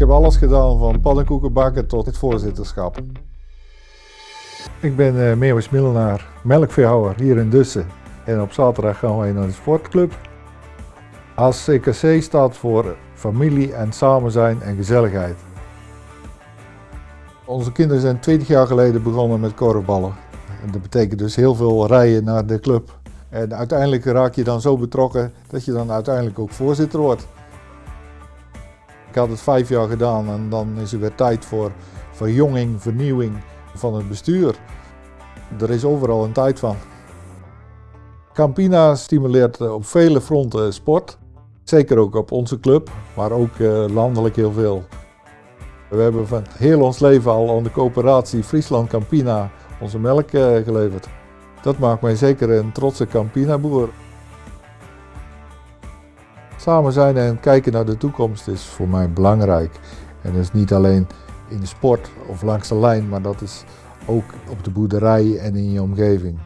heb alles gedaan van pannenkoeken bakken tot het voorzitterschap. Ik ben uh, Meeuwis Millenaar, melkveehouder hier in Dussen. En op zaterdag gaan wij naar de sportclub. ACKC staat voor familie en samen zijn en gezelligheid. Onze kinderen zijn 20 jaar geleden begonnen met korfballen. En dat betekent dus heel veel rijden naar de club. En uiteindelijk raak je dan zo betrokken dat je dan uiteindelijk ook voorzitter wordt. Ik had het vijf jaar gedaan en dan is er weer tijd voor verjonging, vernieuwing van het bestuur. Er is overal een tijd van. Campina stimuleert op vele fronten sport. Zeker ook op onze club, maar ook eh, landelijk heel veel. We hebben van heel ons leven al aan de coöperatie Friesland Campina onze melk eh, geleverd. Dat maakt mij zeker een trotse Campina-boer. Samen zijn en kijken naar de toekomst is voor mij belangrijk. En dat is niet alleen in de sport of langs de lijn, maar dat is ook op de boerderij en in je omgeving.